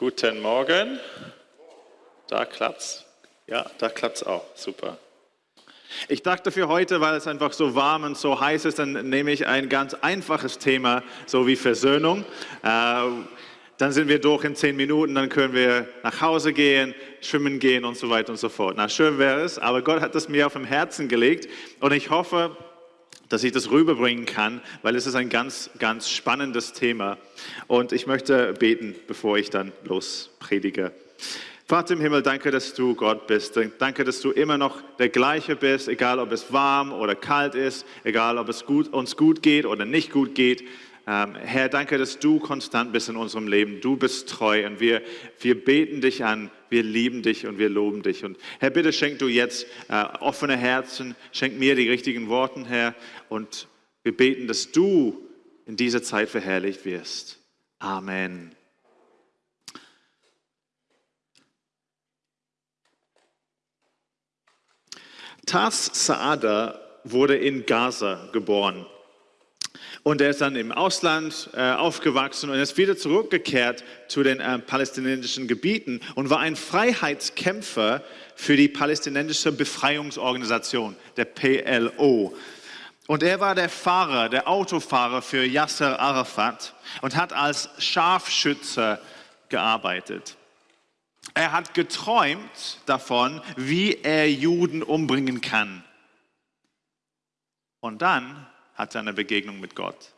Guten Morgen. Da klappt's. Ja, da klappt's auch. Super. Ich dachte für heute, weil es einfach so warm und so heiß ist, dann nehme ich ein ganz einfaches Thema, so wie Versöhnung. Äh, dann sind wir durch in zehn Minuten, dann können wir nach Hause gehen, schwimmen gehen und so weiter und so fort. Na, schön wäre es, aber Gott hat das mir auf dem Herzen gelegt und ich hoffe, dass ich das rüberbringen kann, weil es ist ein ganz, ganz spannendes Thema. Und ich möchte beten, bevor ich dann lospredige. Vater im Himmel, danke, dass du Gott bist. Danke, dass du immer noch der gleiche bist, egal ob es warm oder kalt ist, egal ob es gut, uns gut geht oder nicht gut geht. Ähm, Herr, danke, dass du konstant bist in unserem Leben. Du bist treu und wir, wir beten dich an, wir lieben dich und wir loben dich. Und Herr, bitte schenk du jetzt äh, offene Herzen, schenk mir die richtigen Worte, Herr. Und wir beten, dass du in dieser Zeit verherrlicht wirst. Amen. Taz Saada wurde in Gaza geboren. Und er ist dann im Ausland äh, aufgewachsen und ist wieder zurückgekehrt zu den äh, palästinensischen Gebieten und war ein Freiheitskämpfer für die palästinensische Befreiungsorganisation, der PLO. Und er war der Fahrer, der Autofahrer für Yasser Arafat und hat als Scharfschütze gearbeitet. Er hat geträumt davon, wie er Juden umbringen kann. Und dann hat er eine Begegnung mit Gott.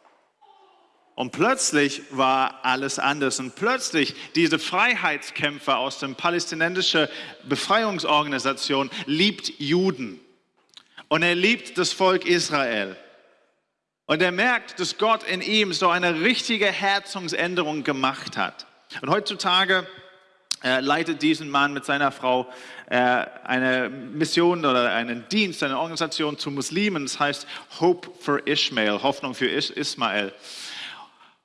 Und plötzlich war alles anders. Und plötzlich diese Freiheitskämpfer aus der palästinensischen Befreiungsorganisation liebt Juden. Und er liebt das Volk Israel. Und er merkt, dass Gott in ihm so eine richtige Herzungsänderung gemacht hat. Und heutzutage er leitet diesen Mann mit seiner Frau äh, eine Mission oder einen Dienst, eine Organisation zu Muslimen. Das heißt Hope for Ishmael, Hoffnung für Ismael.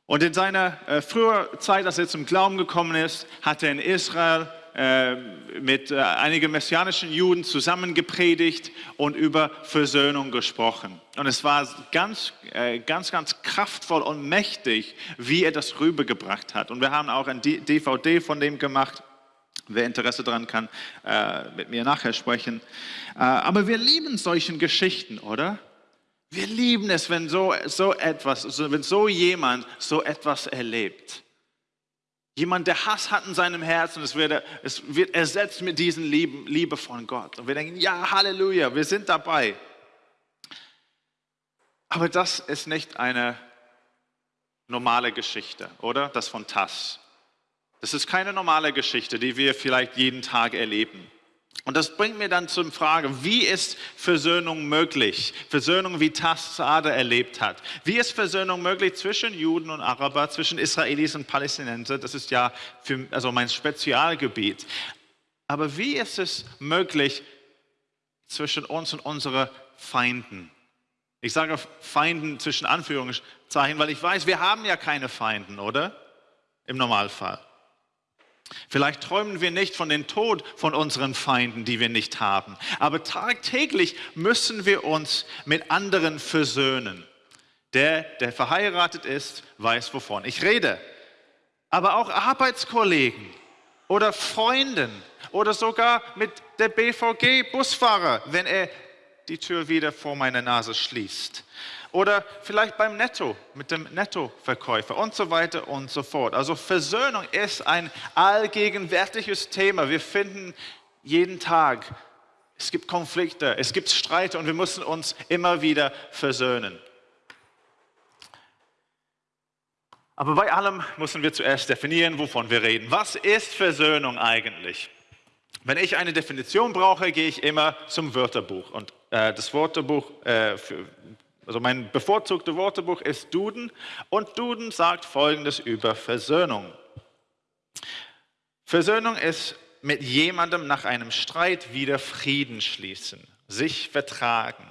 Und in seiner äh, früher Zeit, als er zum Glauben gekommen ist, hat er in Israel äh, mit äh, einigen messianischen Juden zusammen gepredigt und über Versöhnung gesprochen. Und es war ganz, äh, ganz, ganz kraftvoll und mächtig, wie er das rübergebracht hat. Und wir haben auch ein DVD von dem gemacht. Wer Interesse daran kann, mit mir nachher sprechen. Aber wir lieben solchen Geschichten, oder? Wir lieben es, wenn so, so etwas, wenn so jemand so etwas erlebt. Jemand, der Hass hat in seinem Herzen, es wird, es wird ersetzt mit diesen Liebe, Liebe von Gott. Und wir denken, ja, Halleluja, wir sind dabei. Aber das ist nicht eine normale Geschichte, oder? Das von Tass. Das ist keine normale Geschichte, die wir vielleicht jeden Tag erleben. Und das bringt mir dann zur Frage, wie ist Versöhnung möglich? Versöhnung, wie Tassade erlebt hat. Wie ist Versöhnung möglich zwischen Juden und Araber, zwischen Israelis und Palästinenser? Das ist ja für, also mein Spezialgebiet. Aber wie ist es möglich zwischen uns und unseren Feinden? Ich sage Feinden zwischen Anführungszeichen, weil ich weiß, wir haben ja keine Feinden, oder? Im Normalfall. Vielleicht träumen wir nicht von dem Tod von unseren Feinden, die wir nicht haben. Aber tagtäglich müssen wir uns mit anderen versöhnen. Der, der verheiratet ist, weiß, wovon ich rede. Aber auch Arbeitskollegen oder Freunden oder sogar mit der BVG-Busfahrer, wenn er die Tür wieder vor meiner Nase schließt. Oder vielleicht beim Netto, mit dem Nettoverkäufer und so weiter und so fort. Also Versöhnung ist ein allgegenwärtiges Thema. Wir finden jeden Tag, es gibt Konflikte, es gibt Streite und wir müssen uns immer wieder versöhnen. Aber bei allem müssen wir zuerst definieren, wovon wir reden. Was ist Versöhnung eigentlich? Wenn ich eine Definition brauche, gehe ich immer zum Wörterbuch. Und äh, das Wörterbuch äh, für, also mein bevorzugtes Wörterbuch ist Duden und Duden sagt Folgendes über Versöhnung. Versöhnung ist mit jemandem nach einem Streit wieder Frieden schließen, sich vertragen,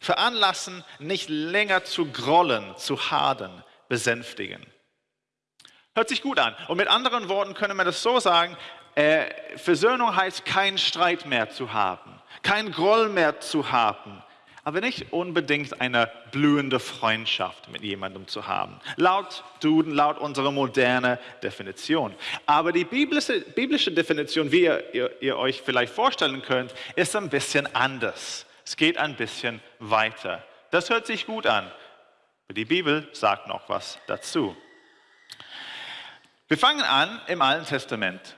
veranlassen, nicht länger zu grollen, zu hadern, besänftigen. Hört sich gut an. Und mit anderen Worten können wir das so sagen, äh, Versöhnung heißt, keinen Streit mehr zu haben, keinen Groll mehr zu haben, aber nicht unbedingt eine blühende Freundschaft mit jemandem zu haben. Laut Duden, laut unserer modernen Definition. Aber die biblische, biblische Definition, wie ihr, ihr, ihr euch vielleicht vorstellen könnt, ist ein bisschen anders. Es geht ein bisschen weiter. Das hört sich gut an. Aber die Bibel sagt noch was dazu. Wir fangen an im Alten Testament.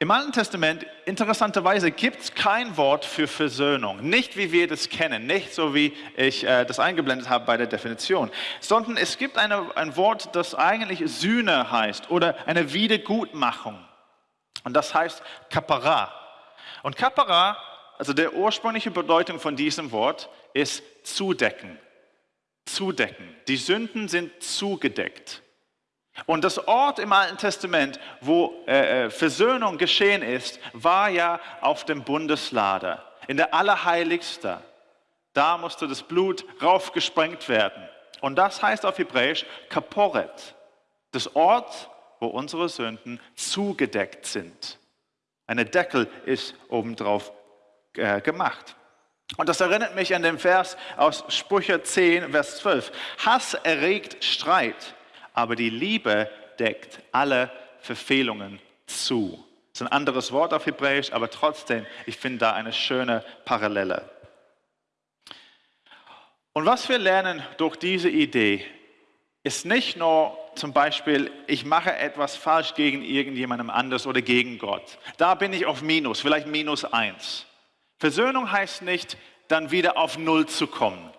Im Alten Testament, interessanterweise, gibt es kein Wort für Versöhnung. Nicht wie wir das kennen, nicht so wie ich äh, das eingeblendet habe bei der Definition, sondern es gibt eine, ein Wort, das eigentlich Sühne heißt oder eine Wiedergutmachung. Und das heißt Kapara. Und Kapara, also der ursprüngliche Bedeutung von diesem Wort, ist zudecken. Zudecken. Die Sünden sind zugedeckt. Und das Ort im Alten Testament, wo äh, äh, Versöhnung geschehen ist, war ja auf dem Bundeslader, in der Allerheiligste. Da musste das Blut raufgesprengt werden. Und das heißt auf Hebräisch Kaporet, das Ort, wo unsere Sünden zugedeckt sind. Eine Deckel ist obendrauf äh, gemacht. Und das erinnert mich an den Vers aus Sprüche 10, Vers 12. Hass erregt Streit aber die Liebe deckt alle Verfehlungen zu. Das ist ein anderes Wort auf Hebräisch, aber trotzdem, ich finde da eine schöne Parallele. Und was wir lernen durch diese Idee, ist nicht nur zum Beispiel, ich mache etwas falsch gegen irgendjemandem anders oder gegen Gott. Da bin ich auf Minus, vielleicht Minus eins. Versöhnung heißt nicht, dann wieder auf Null zu kommen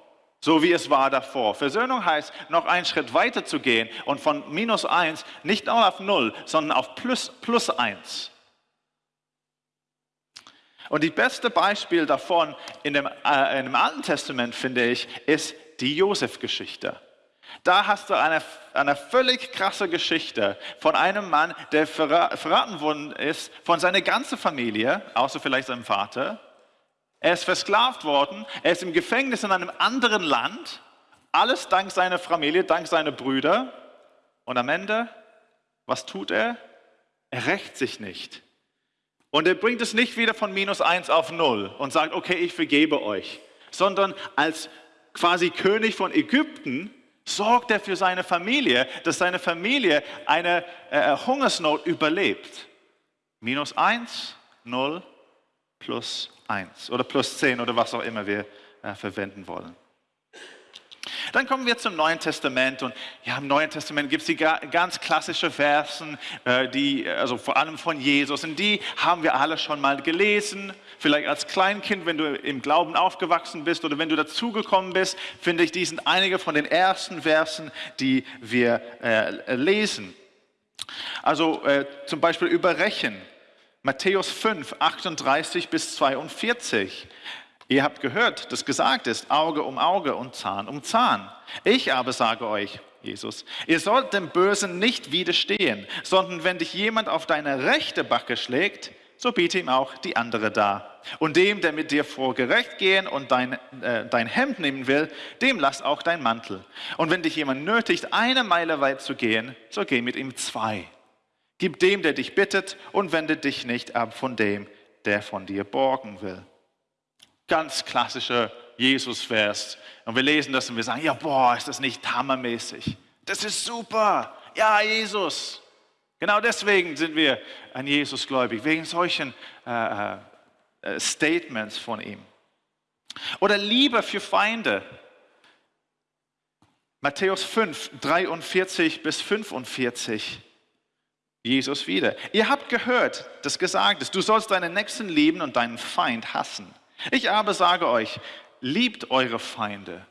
so wie es war davor. Versöhnung heißt, noch einen Schritt weiter zu gehen und von minus eins nicht nur auf null, sondern auf plus, plus eins. Und das beste Beispiel davon in dem, äh, in dem Alten Testament, finde ich, ist die Josef-Geschichte. Da hast du eine, eine völlig krasse Geschichte von einem Mann, der verraten worden ist von seiner ganzen Familie, außer vielleicht seinem Vater, er ist versklavt worden, er ist im Gefängnis in einem anderen Land, alles dank seiner Familie, dank seiner Brüder. Und am Ende, was tut er? Er rächt sich nicht. Und er bringt es nicht wieder von minus eins auf null und sagt, okay, ich vergebe euch, sondern als quasi König von Ägypten sorgt er für seine Familie, dass seine Familie eine äh, Hungersnot überlebt. Minus eins, null, plus 1 oder plus 10 oder was auch immer wir äh, verwenden wollen. Dann kommen wir zum Neuen Testament und ja, im Neuen Testament gibt es die ganz klassischen Versen, äh, die, also vor allem von Jesus und die haben wir alle schon mal gelesen. Vielleicht als Kleinkind, wenn du im Glauben aufgewachsen bist oder wenn du dazugekommen bist, finde ich, die sind einige von den ersten Versen, die wir äh, lesen. Also äh, zum Beispiel über Rechen. Matthäus 5, 38 bis 42. Ihr habt gehört, dass gesagt ist, Auge um Auge und Zahn um Zahn. Ich aber sage euch, Jesus, ihr sollt dem Bösen nicht widerstehen, sondern wenn dich jemand auf deine rechte Backe schlägt, so biete ihm auch die andere dar. Und dem, der mit dir vor Gericht gehen und dein, äh, dein Hemd nehmen will, dem lass auch dein Mantel. Und wenn dich jemand nötigt, eine Meile weit zu gehen, so geh mit ihm zwei. Gib dem, der dich bittet, und wende dich nicht ab von dem, der von dir borgen will. Ganz klassischer Jesus-Vers. Und wir lesen das und wir sagen, ja, boah, ist das nicht hammermäßig? Das ist super. Ja, Jesus. Genau deswegen sind wir an Jesus gläubig, wegen solchen äh, äh, Statements von ihm. Oder Liebe für Feinde. Matthäus 5, 43 bis 45. Jesus wieder. Ihr habt gehört, dass gesagt ist, du sollst deinen Nächsten lieben und deinen Feind hassen. Ich aber sage euch, liebt eure Feinde,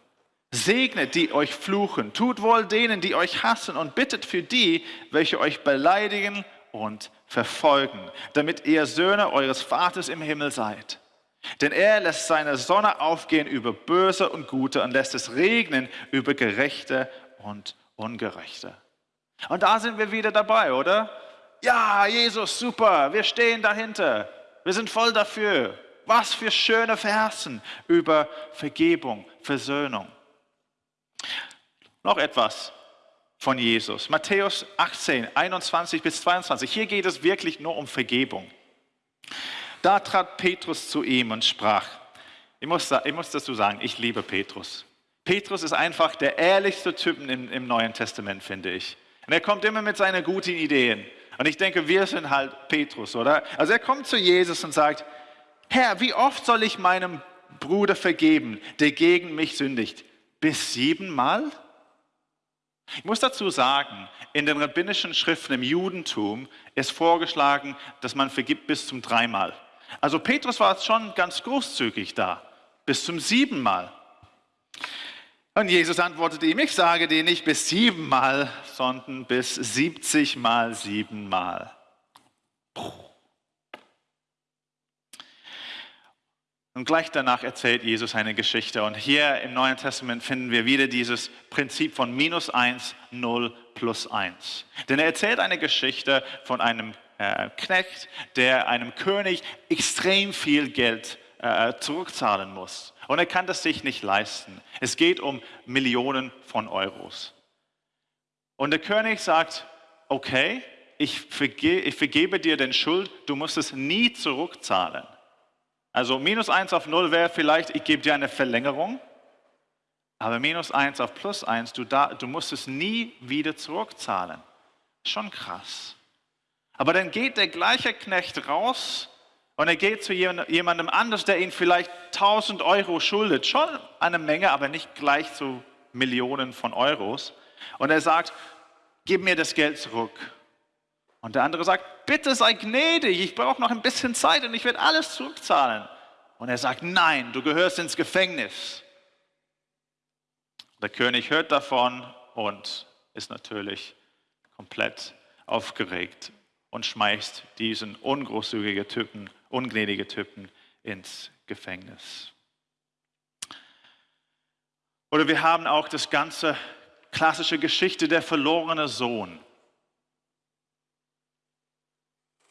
segnet die euch fluchen, tut wohl denen, die euch hassen und bittet für die, welche euch beleidigen und verfolgen, damit ihr Söhne eures Vaters im Himmel seid. Denn er lässt seine Sonne aufgehen über Böse und Gute und lässt es regnen über Gerechte und Ungerechte. Und da sind wir wieder dabei, oder? Ja, Jesus, super, wir stehen dahinter. Wir sind voll dafür. Was für schöne Versen über Vergebung, Versöhnung. Noch etwas von Jesus. Matthäus 18, 21 bis 22. Hier geht es wirklich nur um Vergebung. Da trat Petrus zu ihm und sprach, Ich muss, ich muss dazu sagen, ich liebe Petrus. Petrus ist einfach der ehrlichste Typ im, im Neuen Testament, finde ich. Und er kommt immer mit seinen guten Ideen. Und ich denke, wir sind halt Petrus, oder? Also er kommt zu Jesus und sagt, Herr, wie oft soll ich meinem Bruder vergeben, der gegen mich sündigt? Bis siebenmal? Ich muss dazu sagen, in den rabbinischen Schriften im Judentum ist vorgeschlagen, dass man vergibt bis zum dreimal. Also Petrus war schon ganz großzügig da, bis zum siebenmal. Und Jesus antwortete ihm, ich sage dir nicht bis siebenmal, sondern bis siebzigmal siebenmal. Und gleich danach erzählt Jesus eine Geschichte. Und hier im Neuen Testament finden wir wieder dieses Prinzip von minus eins, null plus eins. Denn er erzählt eine Geschichte von einem äh, Knecht, der einem König extrem viel Geld äh, zurückzahlen muss. Und er kann das sich nicht leisten. Es geht um Millionen von Euros. Und der König sagt, okay, ich, verge ich vergebe dir den Schuld, du musst es nie zurückzahlen. Also minus 1 auf 0 wäre vielleicht, ich gebe dir eine Verlängerung, aber minus 1 auf plus 1, du, da, du musst es nie wieder zurückzahlen. Schon krass. Aber dann geht der gleiche Knecht raus und er geht zu jemandem anders, der ihn vielleicht 1000 Euro schuldet. Schon eine Menge, aber nicht gleich zu Millionen von Euros. Und er sagt, gib mir das Geld zurück. Und der andere sagt, bitte sei gnädig, ich brauche noch ein bisschen Zeit und ich werde alles zurückzahlen. Und er sagt, nein, du gehörst ins Gefängnis. Der König hört davon und ist natürlich komplett aufgeregt und schmeißt diesen ungroßzügigen Typen ungnädige Typen ins Gefängnis. Oder wir haben auch das ganze klassische Geschichte der verlorene Sohn.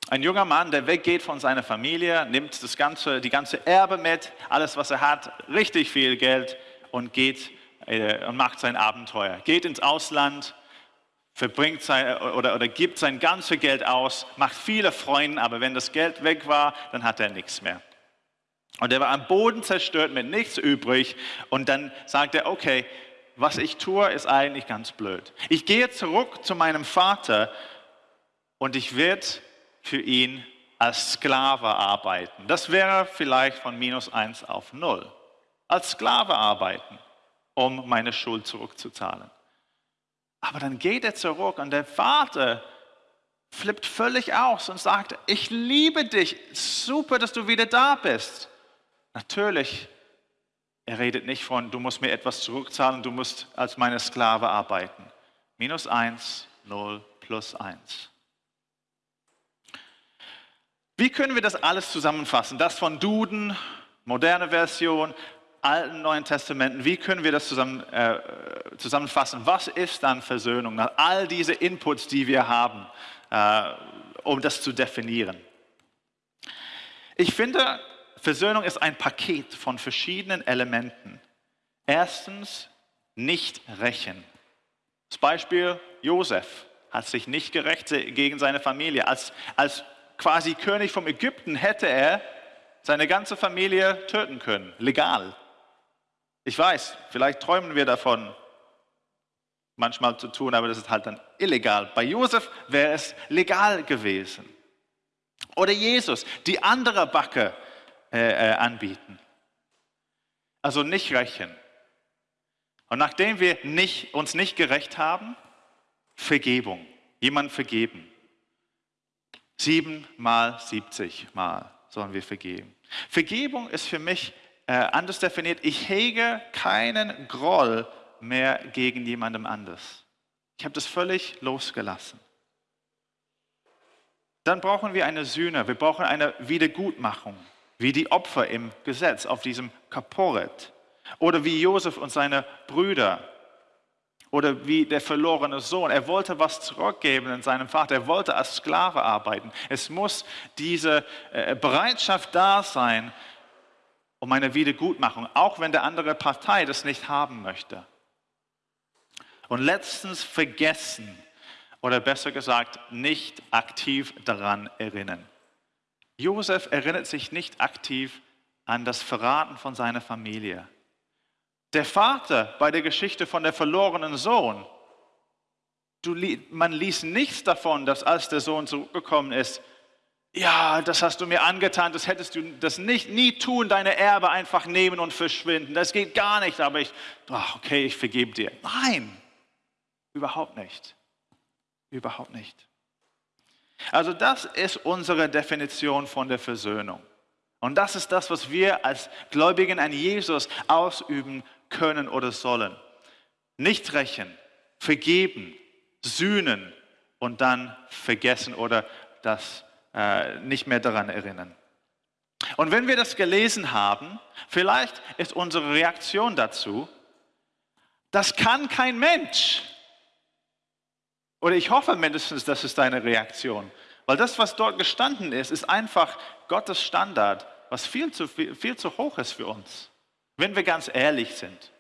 Ein junger Mann, der weggeht von seiner Familie, nimmt das ganze, die ganze Erbe mit, alles, was er hat, richtig viel Geld und geht äh, und macht sein Abenteuer. Geht ins Ausland, verbringt sein, oder, oder gibt sein ganzes Geld aus, macht viele Freunde, aber wenn das Geld weg war, dann hat er nichts mehr. Und er war am Boden zerstört mit nichts übrig und dann sagt er, okay, was ich tue, ist eigentlich ganz blöd. Ich gehe zurück zu meinem Vater und ich werde für ihn als Sklave arbeiten. Das wäre vielleicht von minus eins auf null. Als Sklave arbeiten, um meine Schuld zurückzuzahlen. Aber dann geht er zurück und der Vater flippt völlig aus und sagt, ich liebe dich, super, dass du wieder da bist. Natürlich, er redet nicht von, du musst mir etwas zurückzahlen, du musst als meine Sklave arbeiten. Minus eins, null, plus eins. Wie können wir das alles zusammenfassen? Das von Duden, moderne Version, Alten Neuen Testamenten, wie können wir das zusammen, äh, zusammenfassen? Was ist dann Versöhnung? All diese Inputs, die wir haben, äh, um das zu definieren. Ich finde, Versöhnung ist ein Paket von verschiedenen Elementen. Erstens, nicht rächen. Das Beispiel Josef hat sich nicht gerecht gegen seine Familie. Als, als quasi König von Ägypten hätte er seine ganze Familie töten können, legal. Ich weiß, vielleicht träumen wir davon, manchmal zu tun, aber das ist halt dann illegal. Bei Josef wäre es legal gewesen. Oder Jesus, die andere Backe äh, äh, anbieten. Also nicht rächen. Und nachdem wir nicht, uns nicht gerecht haben, Vergebung. Jemand vergeben. Sieben mal, siebzig mal sollen wir vergeben. Vergebung ist für mich äh, anders definiert, ich hege keinen Groll mehr gegen jemandem anders. Ich habe das völlig losgelassen. Dann brauchen wir eine Sühne, wir brauchen eine Wiedergutmachung, wie die Opfer im Gesetz auf diesem Kaporet. Oder wie Josef und seine Brüder. Oder wie der verlorene Sohn. Er wollte was zurückgeben in seinem Vater. Er wollte als Sklave arbeiten. Es muss diese äh, Bereitschaft da sein, um eine Wiedergutmachung, auch wenn der andere Partei das nicht haben möchte. Und letztens vergessen oder besser gesagt nicht aktiv daran erinnern. Josef erinnert sich nicht aktiv an das Verraten von seiner Familie. Der Vater bei der Geschichte von der verlorenen Sohn, du, man liest nichts davon, dass als der Sohn zurückgekommen ist, ja, das hast du mir angetan, das hättest du das nicht nie tun, deine Erbe einfach nehmen und verschwinden. Das geht gar nicht, aber ich, ach, okay, ich vergebe dir. Nein, überhaupt nicht. Überhaupt nicht. Also das ist unsere Definition von der Versöhnung. Und das ist das, was wir als Gläubigen an Jesus ausüben können oder sollen. Nicht rächen, vergeben, sühnen und dann vergessen oder das äh, nicht mehr daran erinnern. Und wenn wir das gelesen haben, vielleicht ist unsere Reaktion dazu, das kann kein Mensch. Oder ich hoffe mindestens, das ist deine Reaktion. Weil das, was dort gestanden ist, ist einfach Gottes Standard, was viel zu, viel, viel zu hoch ist für uns, wenn wir ganz ehrlich sind.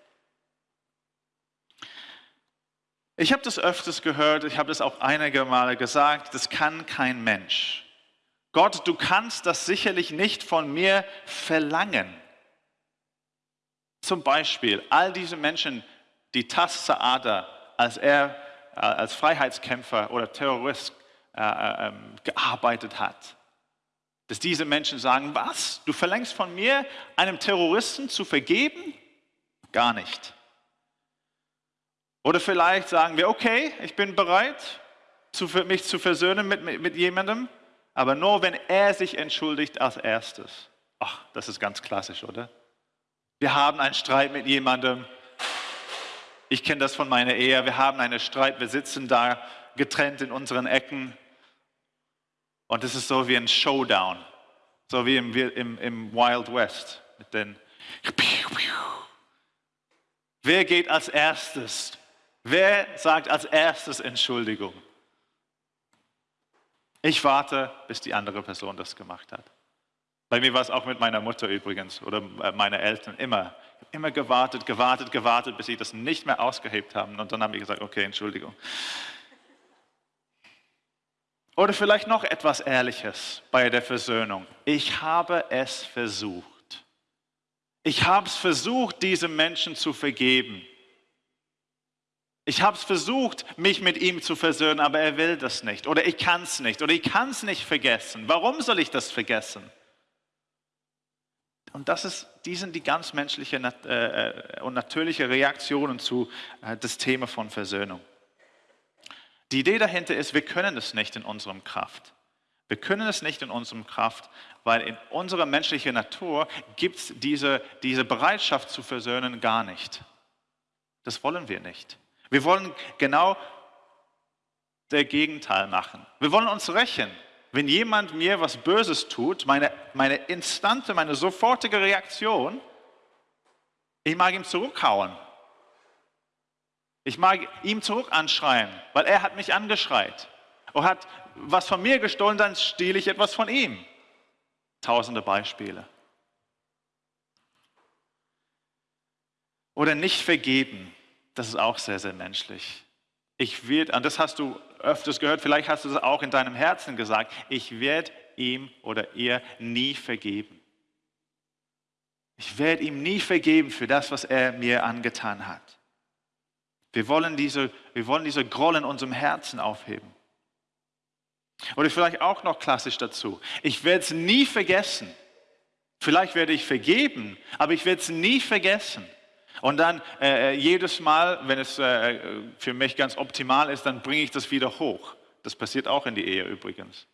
Ich habe das öfters gehört, ich habe das auch einige Male gesagt, das kann kein Mensch. Gott, du kannst das sicherlich nicht von mir verlangen. Zum Beispiel all diese Menschen, die Tas Saada, als er äh, als Freiheitskämpfer oder Terrorist äh, äh, ähm, gearbeitet hat. Dass diese Menschen sagen, was, du verlängst von mir, einem Terroristen zu vergeben? Gar nicht. Oder vielleicht sagen wir, okay, ich bin bereit, mich zu versöhnen mit, mit jemandem, aber nur wenn er sich entschuldigt als erstes. Ach, das ist ganz klassisch, oder? Wir haben einen Streit mit jemandem. Ich kenne das von meiner Ehe. Wir haben einen Streit. Wir sitzen da getrennt in unseren Ecken. Und es ist so wie ein Showdown. So wie im, im, im Wild West. Mit den Wer geht als erstes? Wer sagt als erstes Entschuldigung? Ich warte, bis die andere Person das gemacht hat. Bei mir war es auch mit meiner Mutter übrigens oder äh, meiner Eltern immer. Ich habe immer gewartet, gewartet, gewartet, bis sie das nicht mehr ausgehebt haben. Und dann haben ich gesagt, okay, Entschuldigung. Oder vielleicht noch etwas Ehrliches bei der Versöhnung. Ich habe es versucht. Ich habe es versucht, diesem Menschen zu vergeben. Ich habe es versucht, mich mit ihm zu versöhnen, aber er will das nicht. Oder ich kann es nicht. Oder ich kann es nicht vergessen. Warum soll ich das vergessen? Und das ist, die sind die ganz menschliche äh, äh, und natürliche Reaktionen zu äh, das Thema von Versöhnung. Die Idee dahinter ist, wir können es nicht in unserem Kraft. Wir können es nicht in unserem Kraft, weil in unserer menschlichen Natur gibt es diese, diese Bereitschaft zu versöhnen gar nicht. Das wollen wir nicht. Wir wollen genau der Gegenteil machen. Wir wollen uns rächen. Wenn jemand mir was Böses tut, meine, meine instante, meine sofortige Reaktion, ich mag ihm zurückhauen. Ich mag ihm zurück anschreien, weil er hat mich angeschreit. Und hat was von mir gestohlen, dann stehle ich etwas von ihm. Tausende Beispiele. Oder nicht vergeben. Das ist auch sehr, sehr menschlich. Ich werde, und das hast du öfters gehört, vielleicht hast du es auch in deinem Herzen gesagt, ich werde ihm oder ihr nie vergeben. Ich werde ihm nie vergeben für das, was er mir angetan hat. Wir wollen diese, wir wollen diese Groll in unserem Herzen aufheben. Oder vielleicht auch noch klassisch dazu. Ich werde es nie vergessen. Vielleicht werde ich vergeben, aber ich werde es nie vergessen. Und dann äh, äh, jedes Mal, wenn es äh, für mich ganz optimal ist, dann bringe ich das wieder hoch. Das passiert auch in die Ehe übrigens.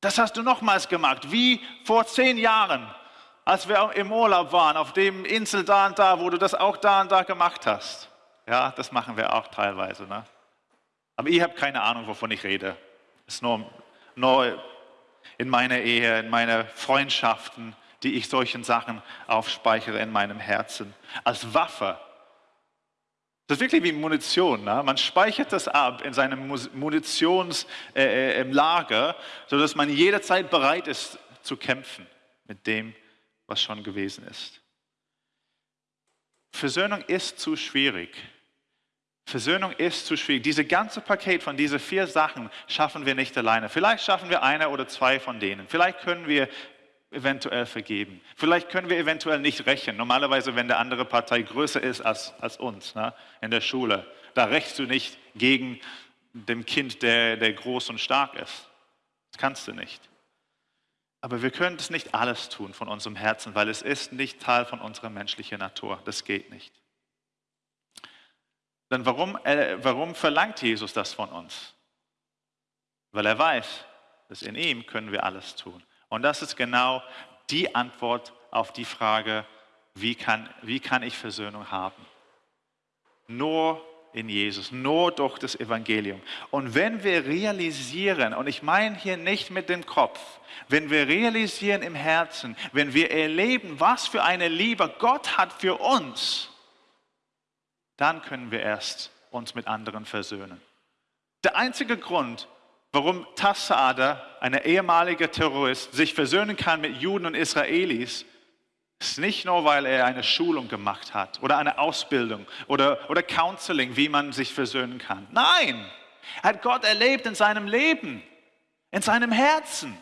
Das hast du nochmals gemacht, wie vor zehn Jahren, als wir im Urlaub waren, auf dem Insel da und da, wo du das auch da und da gemacht hast. Ja, das machen wir auch teilweise. Ne? Aber ihr habt keine Ahnung, wovon ich rede. Es ist nur, nur in meiner Ehe, in meinen Freundschaften, die ich solchen Sachen aufspeichere in meinem Herzen. Als Waffe. Das ist wirklich wie Munition. Ne? Man speichert das ab in seinem Munitionslager, äh, äh sodass man jederzeit bereit ist zu kämpfen mit dem, was schon gewesen ist. Versöhnung ist zu schwierig. Versöhnung ist zu schwierig. Diese ganze Paket von diesen vier Sachen schaffen wir nicht alleine. Vielleicht schaffen wir eine oder zwei von denen. Vielleicht können wir eventuell vergeben. Vielleicht können wir eventuell nicht rächen. Normalerweise, wenn der andere Partei größer ist als, als uns ne, in der Schule, da rächst du nicht gegen dem Kind, der, der groß und stark ist. Das kannst du nicht. Aber wir können das nicht alles tun von unserem Herzen, weil es ist nicht Teil von unserer menschlichen Natur. Das geht nicht. Dann warum, äh, warum verlangt Jesus das von uns? Weil er weiß, dass in ihm können wir alles tun. Und das ist genau die Antwort auf die Frage, wie kann, wie kann ich Versöhnung haben? Nur in Jesus, nur durch das Evangelium. Und wenn wir realisieren, und ich meine hier nicht mit dem Kopf, wenn wir realisieren im Herzen, wenn wir erleben, was für eine Liebe Gott hat für uns, dann können wir erst uns mit anderen versöhnen. Der einzige Grund, warum Tassada, ein ehemaliger Terrorist, sich versöhnen kann mit Juden und Israelis, ist nicht nur, weil er eine Schulung gemacht hat oder eine Ausbildung oder, oder Counseling, wie man sich versöhnen kann. Nein, er hat Gott erlebt in seinem Leben, in seinem Herzen.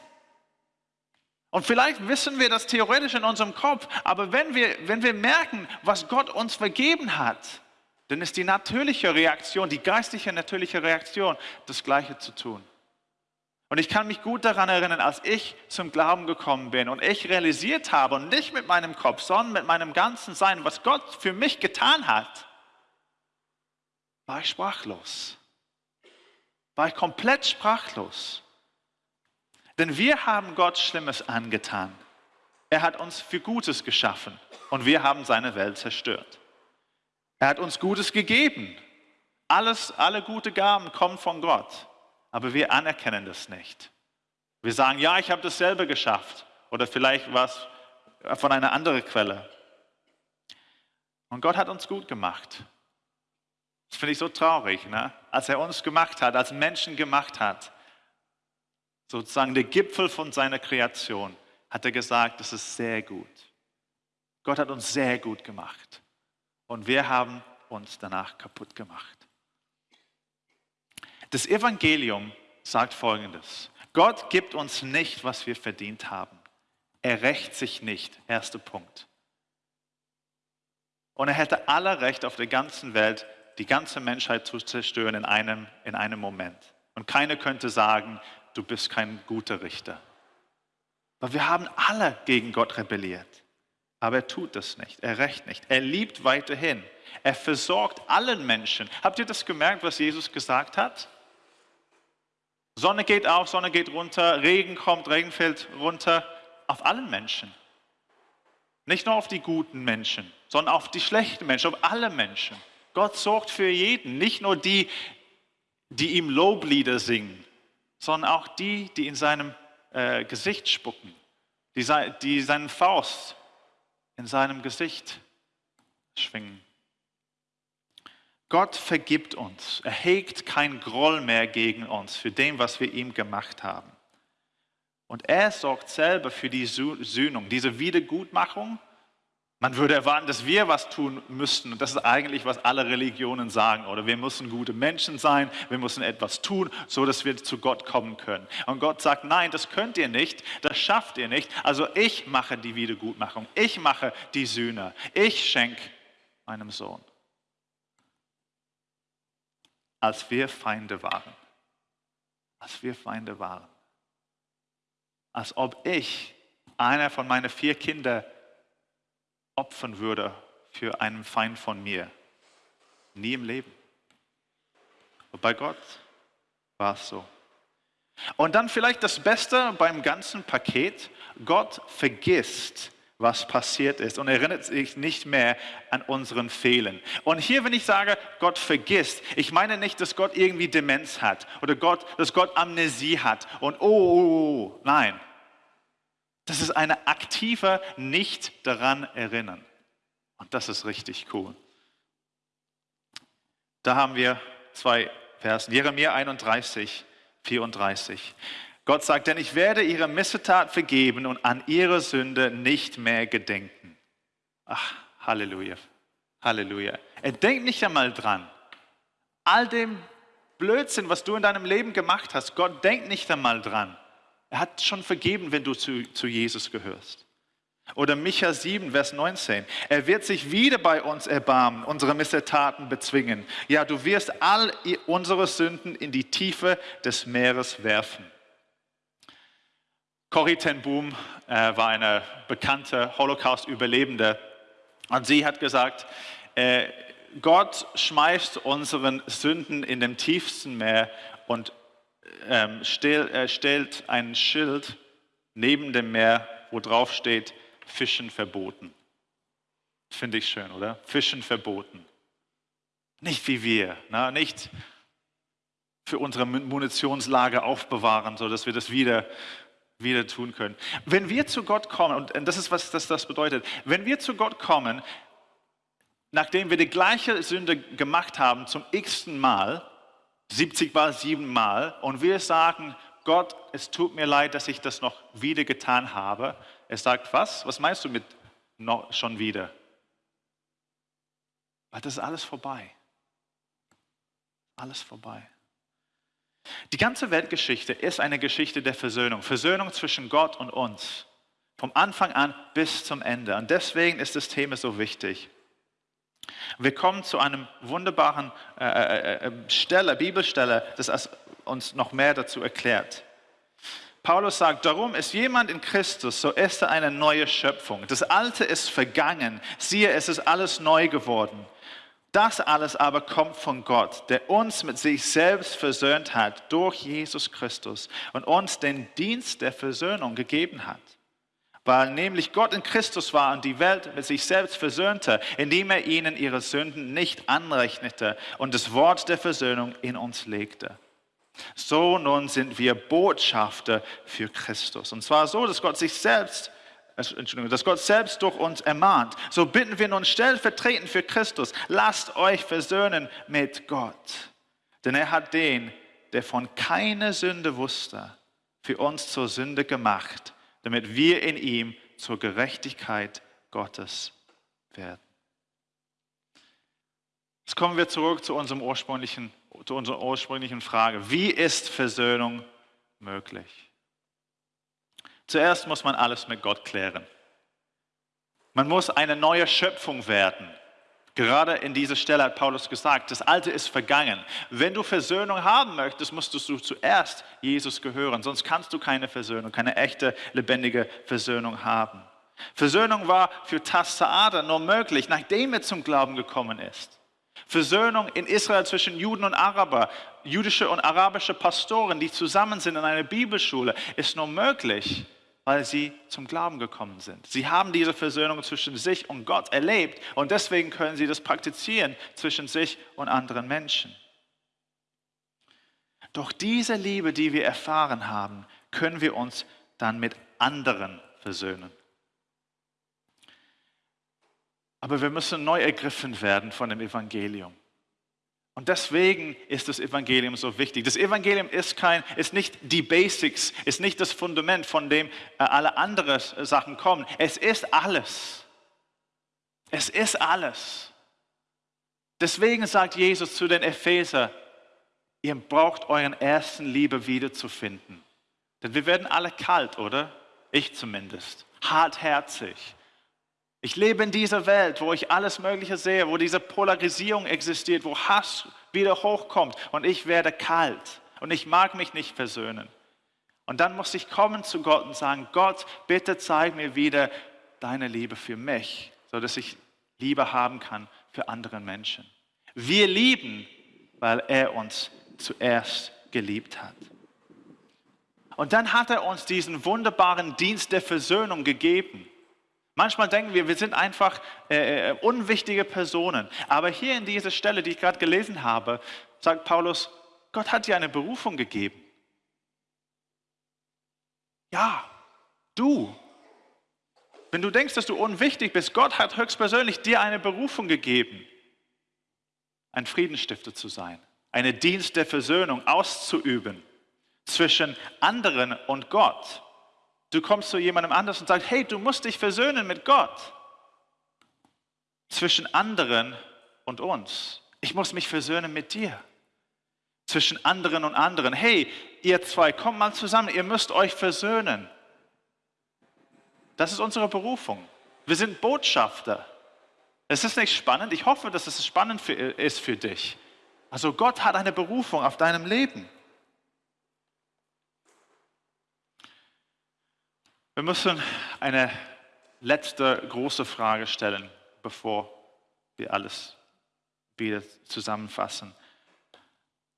Und vielleicht wissen wir das theoretisch in unserem Kopf, aber wenn wir, wenn wir merken, was Gott uns vergeben hat, dann ist die natürliche Reaktion, die geistliche natürliche Reaktion, das Gleiche zu tun. Und ich kann mich gut daran erinnern, als ich zum Glauben gekommen bin und ich realisiert habe, und nicht mit meinem Kopf, sondern mit meinem ganzen Sein, was Gott für mich getan hat, war ich sprachlos. War ich komplett sprachlos. Denn wir haben Gott Schlimmes angetan. Er hat uns für Gutes geschaffen und wir haben seine Welt zerstört. Er hat uns Gutes gegeben. Alles, alle gute Gaben kommen von Gott aber wir anerkennen das nicht. Wir sagen, ja, ich habe dasselbe geschafft oder vielleicht was von einer anderen Quelle. Und Gott hat uns gut gemacht. Das finde ich so traurig, ne? als er uns gemacht hat, als Menschen gemacht hat, sozusagen der Gipfel von seiner Kreation, hat er gesagt, das ist sehr gut. Gott hat uns sehr gut gemacht. Und wir haben uns danach kaputt gemacht. Das Evangelium sagt Folgendes. Gott gibt uns nicht, was wir verdient haben. Er rächt sich nicht. Erster Punkt. Und er hätte alle Recht auf der ganzen Welt, die ganze Menschheit zu zerstören in einem, in einem Moment. Und keiner könnte sagen, du bist kein guter Richter. Aber wir haben alle gegen Gott rebelliert. Aber er tut das nicht. Er rächt nicht. Er liebt weiterhin. Er versorgt allen Menschen. Habt ihr das gemerkt, was Jesus gesagt hat? Sonne geht auf, Sonne geht runter, Regen kommt, Regen fällt runter, auf allen Menschen. Nicht nur auf die guten Menschen, sondern auf die schlechten Menschen, auf alle Menschen. Gott sorgt für jeden, nicht nur die, die ihm Loblieder singen, sondern auch die, die in seinem äh, Gesicht spucken, die, die seinen Faust in seinem Gesicht schwingen. Gott vergibt uns. Er hegt kein Groll mehr gegen uns für dem, was wir ihm gemacht haben. Und er sorgt selber für die Sühnung, diese Wiedergutmachung. Man würde erwarten, dass wir was tun müssten. Und das ist eigentlich, was alle Religionen sagen. Oder wir müssen gute Menschen sein, wir müssen etwas tun, so dass wir zu Gott kommen können. Und Gott sagt, nein, das könnt ihr nicht, das schafft ihr nicht. Also ich mache die Wiedergutmachung, ich mache die Sühne, ich schenke meinem Sohn als wir Feinde waren. Als wir Feinde waren. Als ob ich einer von meinen vier Kindern opfern würde für einen Feind von mir. Nie im Leben. Und bei Gott war es so. Und dann vielleicht das Beste beim ganzen Paket, Gott vergisst was passiert ist und erinnert sich nicht mehr an unseren Fehlen. Und hier, wenn ich sage, Gott vergisst, ich meine nicht, dass Gott irgendwie Demenz hat oder Gott, dass Gott Amnesie hat und oh, oh, oh, oh. nein. Das ist eine aktive Nicht daran erinnern. Und das ist richtig cool. Da haben wir zwei Versen. Jeremia 31, 34. Gott sagt, denn ich werde ihre Missetat vergeben und an ihre Sünde nicht mehr gedenken. Ach, Halleluja, Halleluja. Er denkt nicht einmal dran. All dem Blödsinn, was du in deinem Leben gemacht hast, Gott denkt nicht einmal dran. Er hat schon vergeben, wenn du zu, zu Jesus gehörst. Oder Micha 7, Vers 19. Er wird sich wieder bei uns erbarmen, unsere Missetaten bezwingen. Ja, du wirst all unsere Sünden in die Tiefe des Meeres werfen. Corrie ten Boom äh, war eine bekannte Holocaust-Überlebende und sie hat gesagt, äh, Gott schmeißt unseren Sünden in dem tiefsten Meer und ähm, stell, äh, stellt ein Schild neben dem Meer, wo drauf steht, Fischen verboten. Finde ich schön, oder? Fischen verboten. Nicht wie wir, na, nicht für unsere Munitionslager aufbewahren, sodass wir das wieder, wieder tun können. Wenn wir zu Gott kommen, und das ist, was das, das bedeutet, wenn wir zu Gott kommen, nachdem wir die gleiche Sünde gemacht haben zum x-ten Mal, 70 Mal, 7 Mal, und wir sagen, Gott, es tut mir leid, dass ich das noch wieder getan habe, er sagt, was? Was meinst du mit noch, schon wieder? Weil das ist alles vorbei. Alles vorbei. Die ganze Weltgeschichte ist eine Geschichte der Versöhnung. Versöhnung zwischen Gott und uns. Vom Anfang an bis zum Ende. Und deswegen ist das Thema so wichtig. Wir kommen zu einem wunderbaren äh, äh, äh Stelle, Bibelstelle, das uns noch mehr dazu erklärt. Paulus sagt, darum ist jemand in Christus, so ist er eine neue Schöpfung. Das Alte ist vergangen. Siehe, es ist alles neu geworden. Das alles aber kommt von Gott, der uns mit sich selbst versöhnt hat durch Jesus Christus und uns den Dienst der Versöhnung gegeben hat. Weil nämlich Gott in Christus war und die Welt mit sich selbst versöhnte, indem er ihnen ihre Sünden nicht anrechnete und das Wort der Versöhnung in uns legte. So nun sind wir Botschafter für Christus. Und zwar so, dass Gott sich selbst, äh, Entschuldigung, dass Gott selbst durch uns ermahnt. So bitten wir nun stellvertretend für Christus, lasst euch versöhnen mit Gott. Denn er hat den, der von keiner Sünde wusste, für uns zur Sünde gemacht, damit wir in ihm zur Gerechtigkeit Gottes werden. Jetzt kommen wir zurück zu unserem ursprünglichen zu unserer ursprünglichen Frage. Wie ist Versöhnung möglich? Zuerst muss man alles mit Gott klären. Man muss eine neue Schöpfung werden. Gerade in dieser Stelle hat Paulus gesagt, das Alte ist vergangen. Wenn du Versöhnung haben möchtest, musst du zuerst Jesus gehören, sonst kannst du keine Versöhnung, keine echte, lebendige Versöhnung haben. Versöhnung war für Tassaada nur möglich, nachdem er zum Glauben gekommen ist. Versöhnung in Israel zwischen Juden und Araber, jüdische und arabische Pastoren, die zusammen sind in einer Bibelschule, ist nur möglich, weil sie zum Glauben gekommen sind. Sie haben diese Versöhnung zwischen sich und Gott erlebt und deswegen können sie das praktizieren zwischen sich und anderen Menschen. Doch diese Liebe, die wir erfahren haben, können wir uns dann mit anderen versöhnen. Aber wir müssen neu ergriffen werden von dem Evangelium. Und deswegen ist das Evangelium so wichtig. Das Evangelium ist, kein, ist nicht die Basics, ist nicht das Fundament, von dem äh, alle anderen Sachen kommen. Es ist alles. Es ist alles. Deswegen sagt Jesus zu den Epheser, ihr braucht euren ersten Liebe wiederzufinden. Denn wir werden alle kalt, oder? Ich zumindest. Hartherzig. Ich lebe in dieser Welt, wo ich alles Mögliche sehe, wo diese Polarisierung existiert, wo Hass wieder hochkommt und ich werde kalt und ich mag mich nicht versöhnen. Und dann muss ich kommen zu Gott und sagen, Gott, bitte zeig mir wieder deine Liebe für mich, sodass ich Liebe haben kann für andere Menschen. Wir lieben, weil er uns zuerst geliebt hat. Und dann hat er uns diesen wunderbaren Dienst der Versöhnung gegeben. Manchmal denken wir, wir sind einfach äh, äh, unwichtige Personen. Aber hier in dieser Stelle, die ich gerade gelesen habe, sagt Paulus, Gott hat dir eine Berufung gegeben. Ja, du. Wenn du denkst, dass du unwichtig bist, Gott hat höchstpersönlich dir eine Berufung gegeben, ein Friedensstifter zu sein, eine Dienst der Versöhnung auszuüben zwischen anderen und Gott. Du kommst zu jemandem anders und sagst, hey, du musst dich versöhnen mit Gott. Zwischen anderen und uns. Ich muss mich versöhnen mit dir. zwischen anderen und anderen. Hey, ihr zwei, kommt mal zusammen, ihr müsst euch versöhnen. Das ist unsere Berufung. Wir sind Botschafter. Es ist nicht spannend. Ich hoffe, dass es spannend für, ist für dich. Also Gott hat eine Berufung auf deinem Leben. Wir müssen eine letzte große Frage stellen, bevor wir alles wieder zusammenfassen.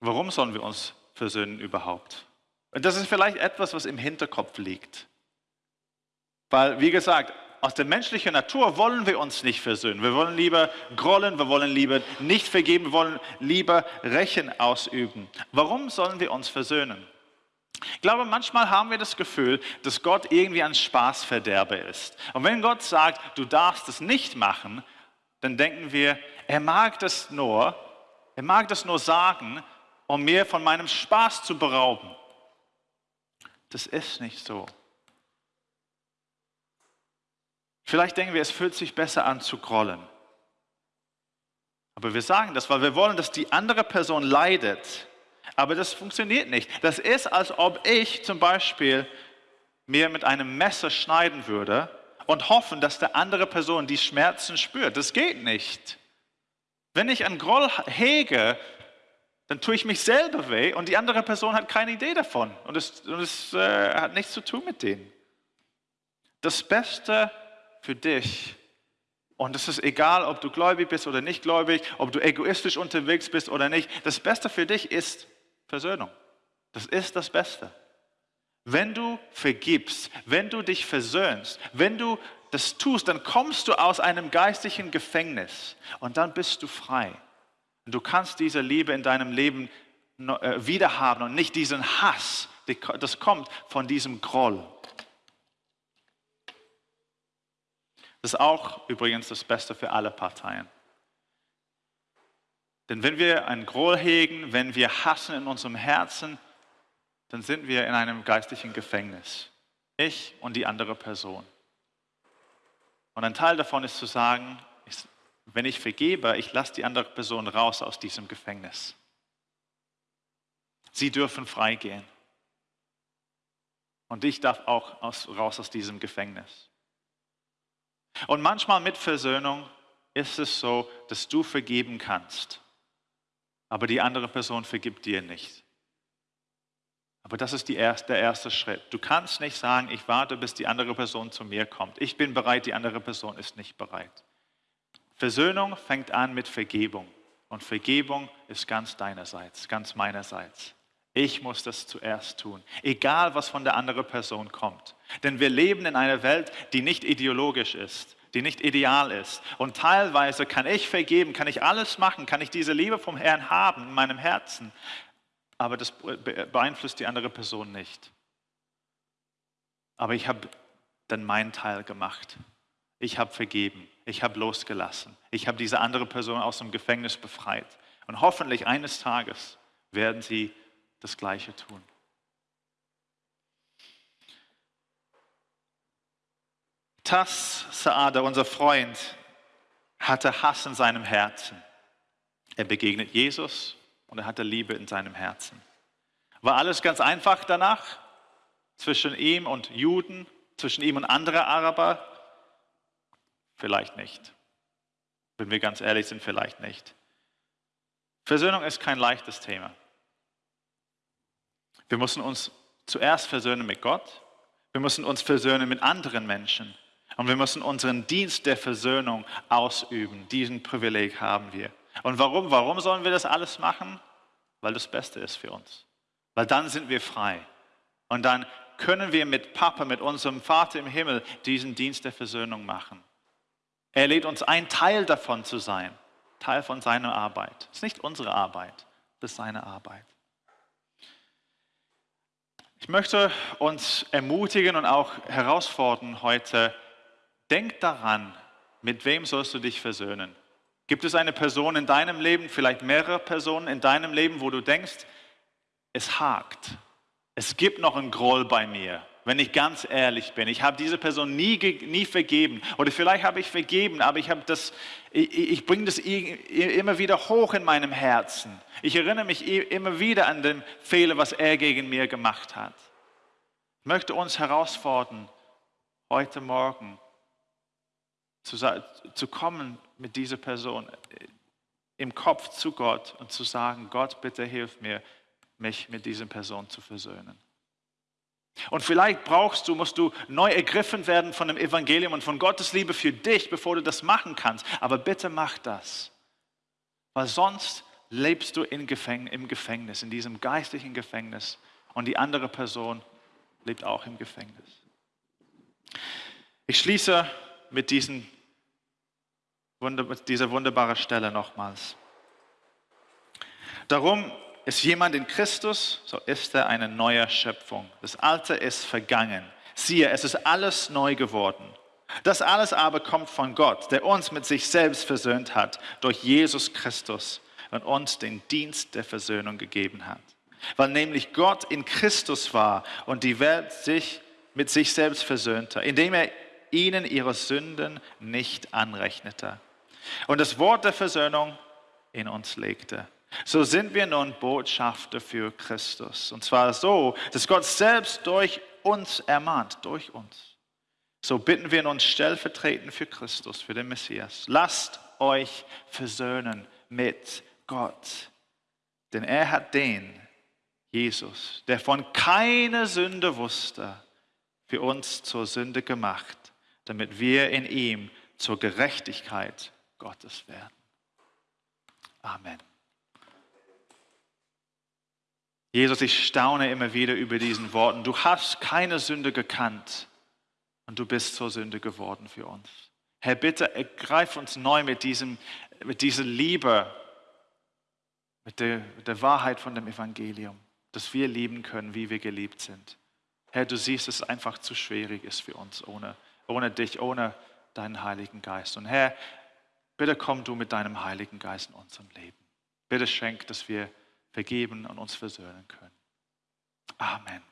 Warum sollen wir uns versöhnen überhaupt? Und das ist vielleicht etwas, was im Hinterkopf liegt. Weil, wie gesagt, aus der menschlichen Natur wollen wir uns nicht versöhnen. Wir wollen lieber grollen, wir wollen lieber nicht vergeben, wir wollen lieber Rechen ausüben. Warum sollen wir uns versöhnen? Ich glaube, manchmal haben wir das Gefühl, dass Gott irgendwie ein Spaßverderber ist. Und wenn Gott sagt, du darfst es nicht machen, dann denken wir, er mag das nur, er mag das nur sagen, um mir von meinem Spaß zu berauben. Das ist nicht so. Vielleicht denken wir, es fühlt sich besser an zu grollen. Aber wir sagen das, weil wir wollen, dass die andere Person leidet. Aber das funktioniert nicht. Das ist, als ob ich zum Beispiel mir mit einem Messer schneiden würde und hoffen, dass der andere Person die Schmerzen spürt. Das geht nicht. Wenn ich einen Groll hege, dann tue ich mich selber weh und die andere Person hat keine Idee davon. Und es, und es äh, hat nichts zu tun mit denen. Das Beste für dich, und es ist egal, ob du gläubig bist oder nicht gläubig, ob du egoistisch unterwegs bist oder nicht, das Beste für dich ist Versöhnung. Das ist das Beste. Wenn du vergibst, wenn du dich versöhnst, wenn du das tust, dann kommst du aus einem geistlichen Gefängnis und dann bist du frei. Und du kannst diese Liebe in deinem Leben äh, wiederhaben und nicht diesen Hass, das kommt von diesem Groll. Das ist auch übrigens das Beste für alle Parteien. Denn wenn wir einen Groll hegen, wenn wir hassen in unserem Herzen, dann sind wir in einem geistlichen Gefängnis. Ich und die andere Person. Und ein Teil davon ist zu sagen, wenn ich vergebe, ich lasse die andere Person raus aus diesem Gefängnis. Sie dürfen freigehen. Und ich darf auch aus, raus aus diesem Gefängnis. Und manchmal mit Versöhnung ist es so, dass du vergeben kannst aber die andere Person vergibt dir nicht. Aber das ist erste, der erste Schritt. Du kannst nicht sagen, ich warte, bis die andere Person zu mir kommt. Ich bin bereit, die andere Person ist nicht bereit. Versöhnung fängt an mit Vergebung. Und Vergebung ist ganz deinerseits, ganz meinerseits. Ich muss das zuerst tun, egal was von der anderen Person kommt. Denn wir leben in einer Welt, die nicht ideologisch ist, die nicht ideal ist. Und teilweise kann ich vergeben, kann ich alles machen, kann ich diese Liebe vom Herrn haben in meinem Herzen, aber das beeinflusst die andere Person nicht. Aber ich habe dann meinen Teil gemacht. Ich habe vergeben, ich habe losgelassen, ich habe diese andere Person aus dem Gefängnis befreit. Und hoffentlich eines Tages werden sie das Gleiche tun. Tas Saada, unser Freund, hatte Hass in seinem Herzen. Er begegnet Jesus und er hatte Liebe in seinem Herzen. War alles ganz einfach danach? Zwischen ihm und Juden, zwischen ihm und anderen Araber? Vielleicht nicht. Wenn wir ganz ehrlich sind, vielleicht nicht. Versöhnung ist kein leichtes Thema. Wir müssen uns zuerst versöhnen mit Gott. Wir müssen uns versöhnen mit anderen Menschen. Und wir müssen unseren Dienst der Versöhnung ausüben. Diesen Privileg haben wir. Und warum? Warum sollen wir das alles machen? Weil das Beste ist für uns. Weil dann sind wir frei. Und dann können wir mit Papa, mit unserem Vater im Himmel diesen Dienst der Versöhnung machen. Er lädt uns ein, Teil davon zu sein. Teil von seiner Arbeit. Es ist nicht unsere Arbeit, das ist seine Arbeit. Ich möchte uns ermutigen und auch herausfordern heute, Denk daran, mit wem sollst du dich versöhnen? Gibt es eine Person in deinem Leben, vielleicht mehrere Personen in deinem Leben, wo du denkst, es hakt, es gibt noch einen Groll bei mir, wenn ich ganz ehrlich bin. Ich habe diese Person nie, nie vergeben. Oder vielleicht habe ich vergeben, aber ich, das, ich, ich bringe das immer wieder hoch in meinem Herzen. Ich erinnere mich immer wieder an den Fehler, was er gegen mir gemacht hat. Ich möchte uns herausfordern, heute Morgen zu, zu kommen mit dieser Person im Kopf zu Gott und zu sagen, Gott, bitte hilf mir, mich mit dieser Person zu versöhnen. Und vielleicht brauchst du, musst du neu ergriffen werden von dem Evangelium und von Gottes Liebe für dich, bevor du das machen kannst. Aber bitte mach das. Weil sonst lebst du im Gefängnis, in diesem geistlichen Gefängnis. Und die andere Person lebt auch im Gefängnis. Ich schließe mit, diesen, mit dieser wunderbaren Stelle nochmals. Darum ist jemand in Christus, so ist er eine neue Schöpfung. Das Alte ist vergangen. Siehe, es ist alles neu geworden. Das alles aber kommt von Gott, der uns mit sich selbst versöhnt hat durch Jesus Christus und uns den Dienst der Versöhnung gegeben hat. Weil nämlich Gott in Christus war und die Welt sich mit sich selbst versöhnte, indem er ihnen ihre Sünden nicht anrechnete und das Wort der Versöhnung in uns legte. So sind wir nun Botschafter für Christus. Und zwar so, dass Gott selbst durch uns ermahnt, durch uns. So bitten wir nun stellvertretend für Christus, für den Messias. Lasst euch versöhnen mit Gott. Denn er hat den, Jesus, der von keiner Sünde wusste, für uns zur Sünde gemacht, damit wir in ihm zur Gerechtigkeit Gottes werden. Amen. Jesus, ich staune immer wieder über diesen Worten. Du hast keine Sünde gekannt und du bist zur Sünde geworden für uns. Herr, bitte ergreif uns neu mit, diesem, mit dieser Liebe, mit der, mit der Wahrheit von dem Evangelium, dass wir lieben können, wie wir geliebt sind. Herr, du siehst, dass es einfach zu schwierig ist für uns ohne, ohne dich, ohne deinen Heiligen Geist. Und Herr, bitte komm du mit deinem Heiligen Geist in unserem Leben. Bitte schenk, dass wir vergeben und uns versöhnen können. Amen.